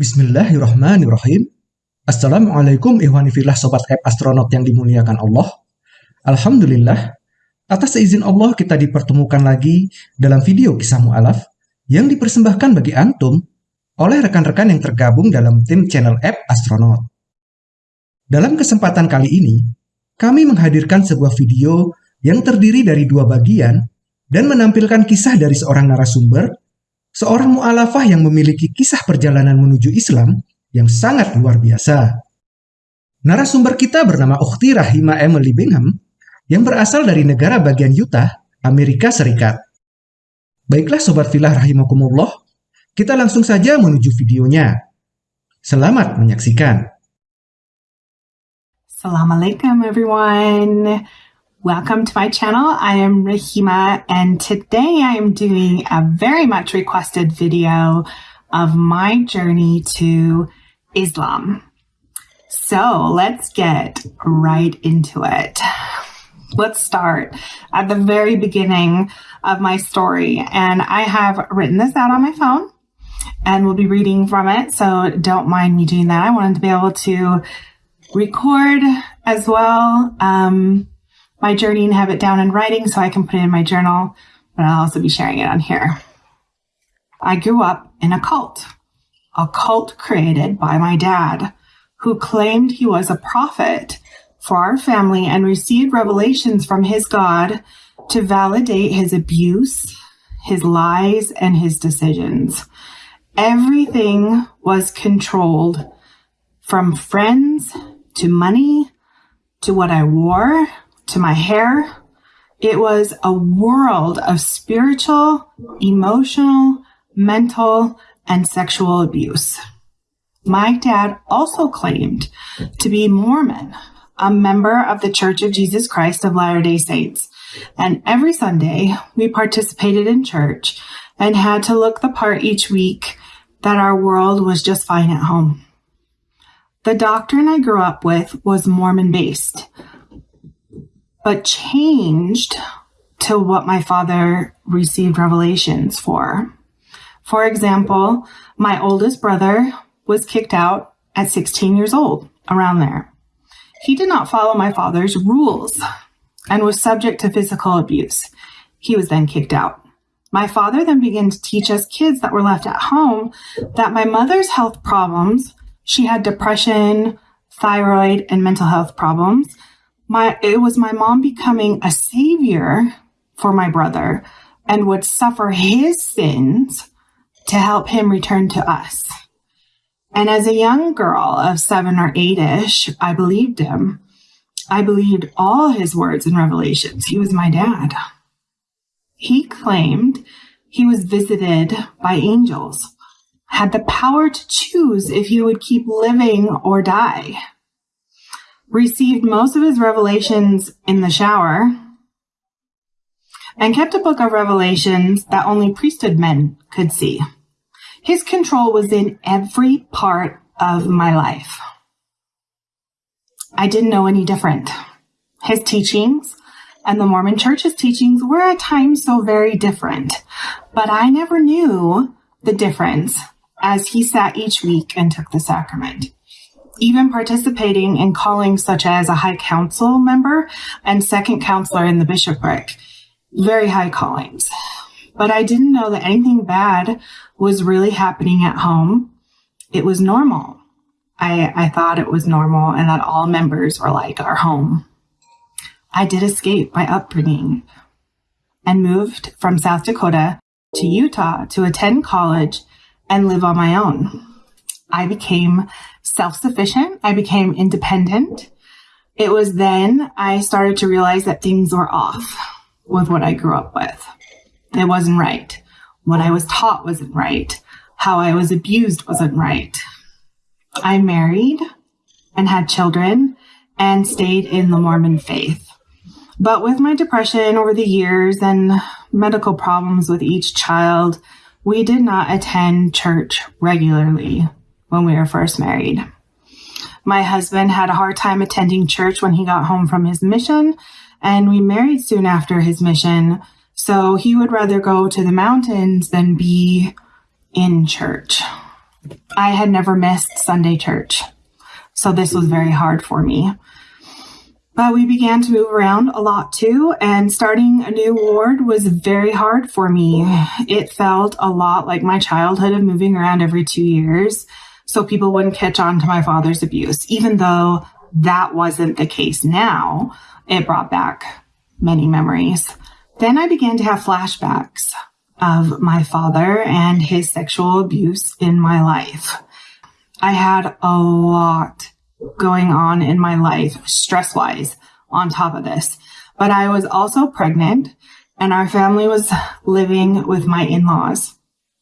Bismillahirrahmanirrahim. Assalamualaikum ihwanifillah sobat app astronot yang dimuliakan Allah. Alhamdulillah, atas izin Allah kita dipertemukan lagi dalam video kisah mu'alaf yang dipersembahkan bagi antum oleh rekan-rekan yang tergabung dalam tim channel app astronot. Dalam kesempatan kali ini, kami menghadirkan sebuah video yang terdiri dari dua bagian dan menampilkan kisah dari seorang narasumber, seorang mu'alafah yang memiliki kisah perjalanan menuju Islam yang sangat luar biasa. Narasumber kita bernama Ukhti Rahima Emily Bingham yang berasal dari negara bagian Utah, Amerika Serikat. Baiklah Sobat Filah Rahimakumullah, kita langsung saja menuju videonya. Selamat menyaksikan. Assalamualaikum everyone. Welcome to my channel. I am Rahima and today I am doing a very much requested video of my journey to Islam. So let's get right into it let's start at the very beginning of my story. And I have written this out on my phone and we'll be reading from it. So don't mind me doing that. I wanted to be able to record as well um, my journey and have it down in writing so I can put it in my journal, but I'll also be sharing it on here. I grew up in a cult, a cult created by my dad, who claimed he was a prophet for our family and received revelations from his God to validate his abuse, his lies, and his decisions. Everything was controlled from friends to money to what I wore to my hair. It was a world of spiritual, emotional, mental, and sexual abuse. My dad also claimed to be Mormon, a member of the Church of Jesus Christ of Latter-day Saints. And every Sunday we participated in church and had to look the part each week that our world was just fine at home. The doctrine I grew up with was Mormon based, but changed to what my father received revelations for. For example, my oldest brother was kicked out at 16 years old, around there. He did not follow my father's rules and was subject to physical abuse. He was then kicked out. My father then began to teach us kids that were left at home that my mother's health problems, she had depression, thyroid, and mental health problems. My, it was my mom becoming a savior for my brother and would suffer his sins to help him return to us. And as a young girl of seven or eight ish, I believed him. I believed all his words and revelations. He was my dad. He claimed he was visited by angels, had the power to choose if he would keep living or die, received most of his revelations in the shower, and kept a book of revelations that only priesthood men could see. His control was in every part of my life. I didn't know any different. His teachings and the Mormon church's teachings were at times so very different, but I never knew the difference as he sat each week and took the sacrament. Even participating in callings such as a high council member and second counselor in the bishopric, very high callings. But I didn't know that anything bad was really happening at home. It was normal. I, I thought it was normal and that all members were like our home. I did escape my upbringing and moved from South Dakota to Utah to attend college and live on my own. I became self-sufficient. I became independent. It was then I started to realize that things were off with what I grew up with. It wasn't right. What I was taught wasn't right. How I was abused wasn't right. I married and had children and stayed in the Mormon faith. But with my depression over the years and medical problems with each child, we did not attend church regularly when we were first married. My husband had a hard time attending church when he got home from his mission, and we married soon after his mission so he would rather go to the mountains than be in church. I had never missed Sunday church. So this was very hard for me. But we began to move around a lot too, and starting a new ward was very hard for me. It felt a lot like my childhood of moving around every two years, so people wouldn't catch on to my father's abuse, even though that wasn't the case now. It brought back many memories. Then I began to have flashbacks of my father and his sexual abuse in my life. I had a lot going on in my life, stress wise, on top of this. But I was also pregnant and our family was living with my in laws.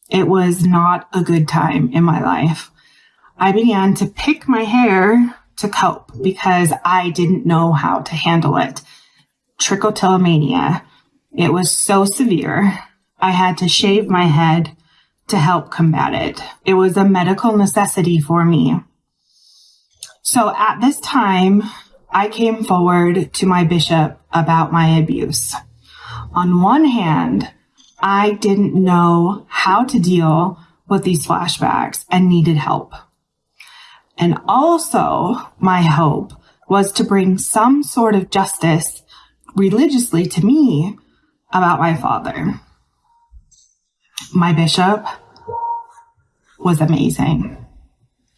It was not a good time in my life. I began to pick my hair to cope because I didn't know how to handle it. Trichotillomania. It was so severe. I had to shave my head to help combat it. It was a medical necessity for me. So at this time, I came forward to my bishop about my abuse. On one hand, I didn't know how to deal with these flashbacks and needed help. And also, my hope was to bring some sort of justice religiously to me about my father. My bishop was amazing,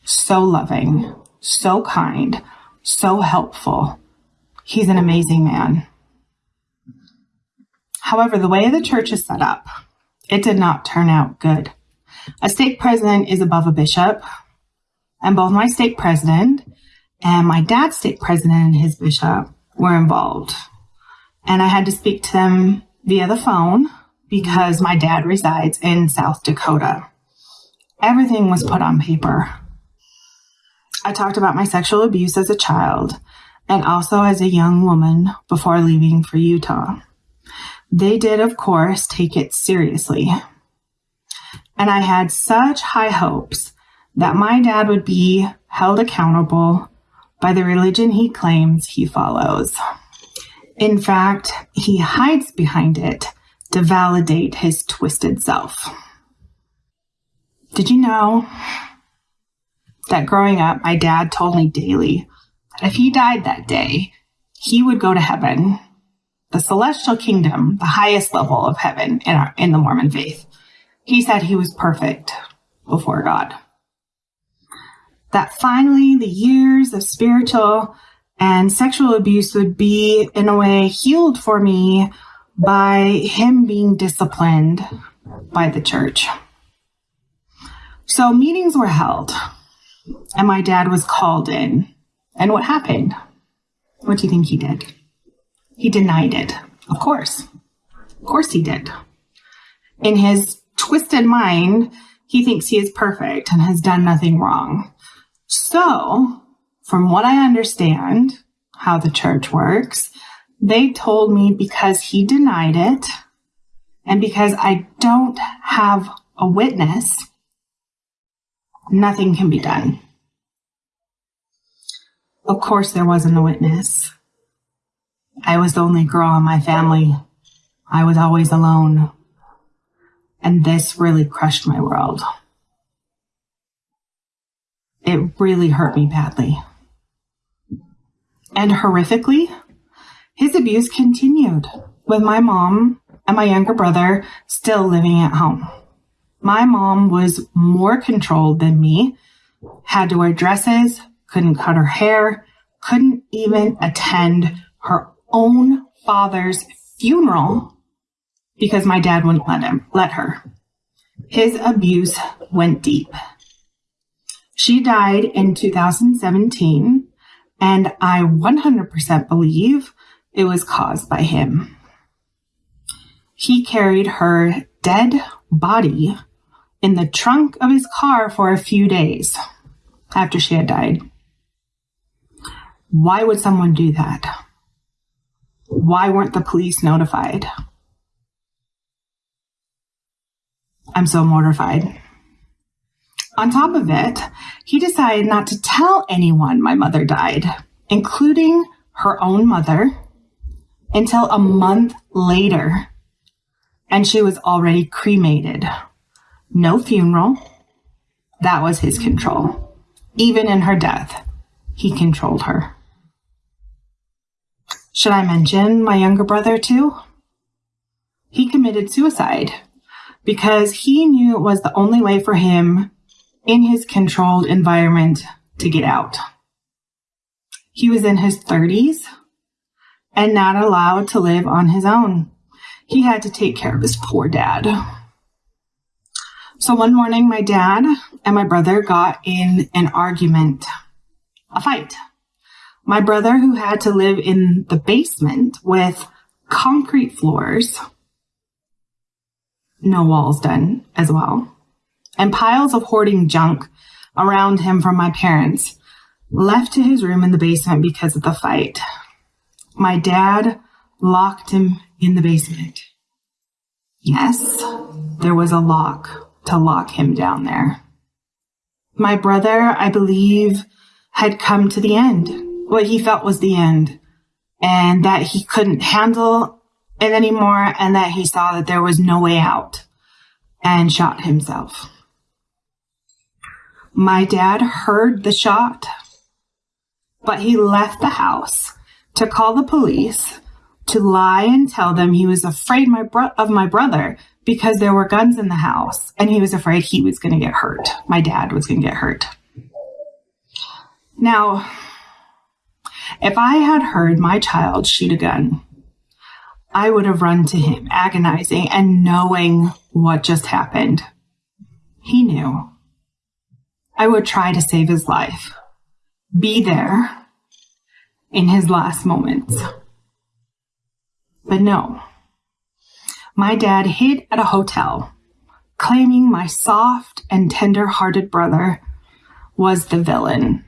so loving, so kind, so helpful. He's an amazing man. However, the way the church is set up, it did not turn out good. A stake president is above a bishop, and both my stake president and my dad's stake president and his bishop were involved. And I had to speak to them via the phone because my dad resides in South Dakota. Everything was put on paper. I talked about my sexual abuse as a child and also as a young woman before leaving for Utah. They did, of course, take it seriously. And I had such high hopes that my dad would be held accountable by the religion he claims he follows. In fact, he hides behind it to validate his twisted self. Did you know that growing up, my dad told me daily that if he died that day, he would go to heaven, the celestial kingdom, the highest level of heaven in, our, in the Mormon faith. He said he was perfect before God. That finally the years of spiritual and sexual abuse would be, in a way, healed for me by him being disciplined by the church. So meetings were held and my dad was called in. And what happened? What do you think he did? He denied it. Of course. Of course he did. In his twisted mind, he thinks he is perfect and has done nothing wrong. So, from what I understand, how the church works, they told me because he denied it and because I don't have a witness, nothing can be done. Of course, there wasn't a witness. I was the only girl in my family. I was always alone. And this really crushed my world. It really hurt me badly. And horrifically, his abuse continued with my mom and my younger brother still living at home. My mom was more controlled than me, had to wear dresses, couldn't cut her hair, couldn't even attend her own father's funeral because my dad wouldn't let him, let her. His abuse went deep. She died in 2017, and I 100% believe it was caused by him. He carried her dead body in the trunk of his car for a few days after she had died. Why would someone do that? Why weren't the police notified? I'm so mortified. On top of it, he decided not to tell anyone my mother died, including her own mother, until a month later. And she was already cremated. No funeral, That was his control. Even in her death, he controlled her. Should I mention my younger brother too? He committed suicide because he knew it was the only way for him in his controlled environment to get out. He was in his 30s and not allowed to live on his own. He had to take care of his poor dad. So one morning, my dad and my brother got in an argument, a fight. My brother, who had to live in the basement with concrete floors, no walls done as well, and piles of hoarding junk around him from my parents, left to his room in the basement because of the fight. My dad locked him in the basement. Yes, there was a lock to lock him down there. My brother, I believe, had come to the end, what he felt was the end, and that he couldn't handle it anymore, and that he saw that there was no way out, and shot himself. My dad heard the shot, but he left the house to call the police to lie and tell them he was afraid my bro- of my brother because there were guns in the house and he was afraid he was going to get hurt. My dad was going to get hurt. Now, if I had heard my child shoot a gun, I would have run to him, agonizing and knowing what just happened. He knew. I would try to save his life, be there in his last moments. But no, my dad hid at a hotel, claiming my soft and tender hearted brother was the villain.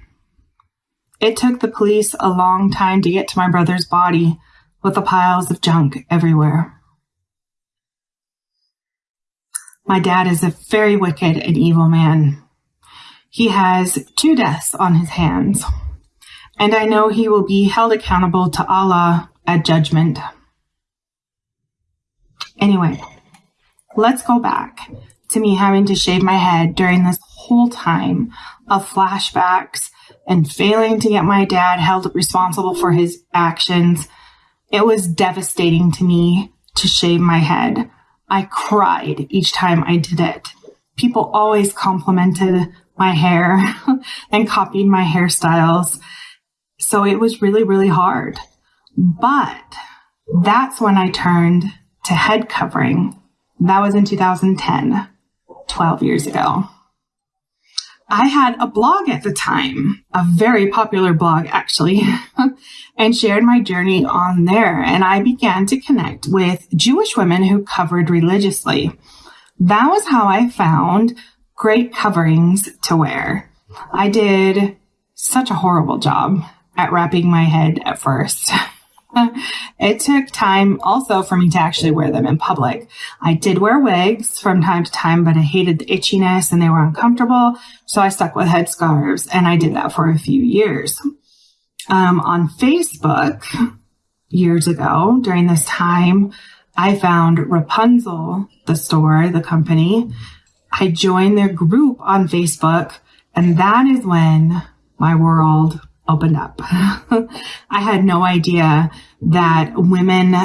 It took the police a long time to get to my brother's body with the piles of junk everywhere. My dad is a very wicked and evil man. He has two deaths on his hands, and I know he will be held accountable to Allah at judgment. Anyway, let's go back to me having to shave my head during this whole time of flashbacks and failing to get my dad held responsible for his actions. It was devastating to me to shave my head. I cried each time I did it. People always complimented my hair and copied my hairstyles. So it was really, really hard. But that's when I turned to head covering. That was in 2010, 12 years ago. I had a blog at the time, a very popular blog actually, and shared my journey on there. And I began to connect with Jewish women who covered religiously. That was how I found great coverings to wear. I did such a horrible job at wrapping my head at first. it took time also for me to actually wear them in public. I did wear wigs from time to time, but I hated the itchiness and they were uncomfortable. So I stuck with headscarves and I did that for a few years. Um, on Facebook years ago during this time, I found Wrapunzel, the store, the company. I joined their group on Facebook and that is when my world opened up. I had no idea that women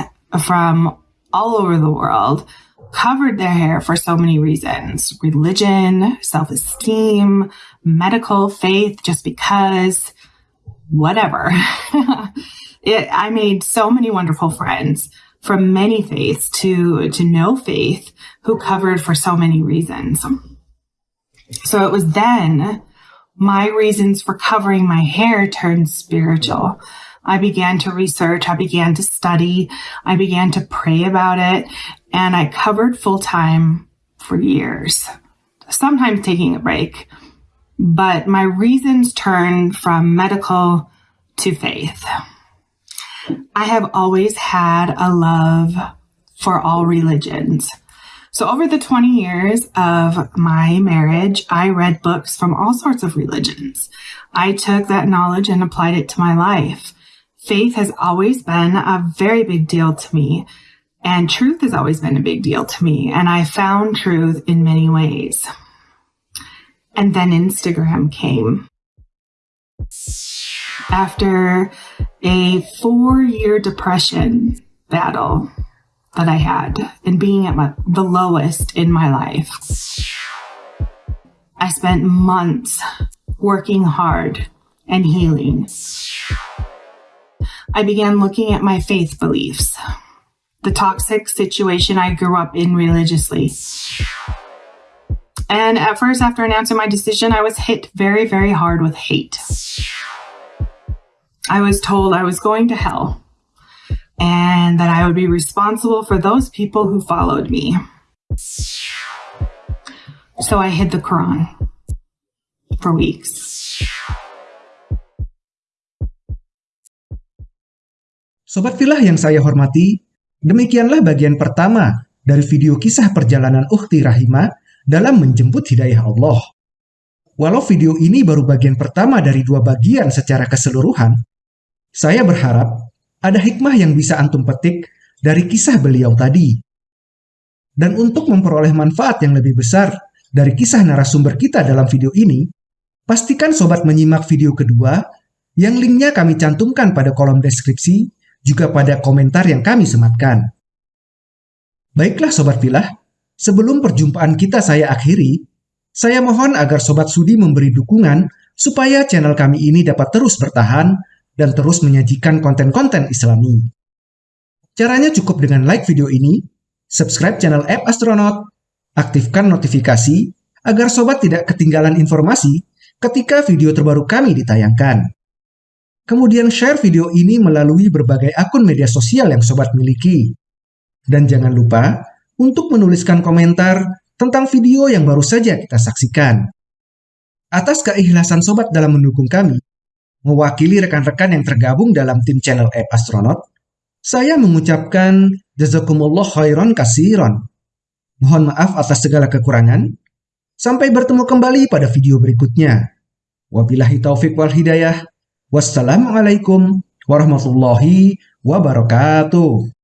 from all over the world covered their hair for so many reasons religion, self esteem, medical, faith, just because, whatever. it, I made so many wonderful friends from many faiths to, to no faith who covered for so many reasons. So it was then my reasons for covering my hair turned spiritual. I began to research, I began to study, I began to pray about it, and I covered full time for years, sometimes taking a break. But my reasons turned from medical to faith. I have always had a love for all religions. So, over the 20 years of my marriage, I read books from all sorts of religions. I took that knowledge and applied it to my life. Faith has always been a very big deal to me, and truth has always been a big deal to me, and I found truth in many ways. And then Instagram came. After a four year depression battle that I had and being at my, the lowest in my life, I spent months working hard and healing. I began looking at my faith beliefs, the toxic situation I grew up in religiously. And at first, after announcing my decision, I was hit very, very hard with hate. I was told I was going to hell and that I would be responsible for those people who followed me. So I hid the Quran for weeks. Sobat Filah yang saya hormati, demikianlah bagian pertama dari video kisah perjalanan Ukhti Rahima dalam menjemput hidayah Allah. Walau video ini baru bagian pertama dari dua bagian secara keseluruhan, saya berharap ada hikmah yang bisa antum petik dari kisah beliau tadi. Dan untuk memperoleh manfaat yang lebih besar dari kisah narasumber kita dalam video ini, pastikan sobat menyimak video kedua yang linknya kami cantumkan pada kolom deskripsi juga pada komentar yang kami sematkan. Baiklah sobat filah, Sebelum perjumpaan kita saya akhiri, saya mohon agar Sobat Sudi memberi dukungan supaya channel kami ini dapat terus bertahan dan terus menyajikan konten-konten islami. Caranya cukup dengan like video ini, subscribe channel App Astronaut, aktifkan notifikasi agar sobat tidak ketinggalan informasi ketika video terbaru kami ditayangkan. Kemudian share video ini melalui berbagai akun media sosial yang sobat miliki. Dan jangan lupa untuk menuliskan komentar tentang video yang baru saja kita saksikan. Atas keikhlasan sobat dalam mendukung kami, mewakili rekan-rekan yang tergabung dalam tim channel App Astronaut, saya mengucapkan jazakumullah khairan kasiron. Mohon maaf atas segala kekurangan. Sampai bertemu kembali pada video berikutnya. Wabillahi taufik wal hidayah. Wassalamualaikum warahmatullahi wabarakatuh.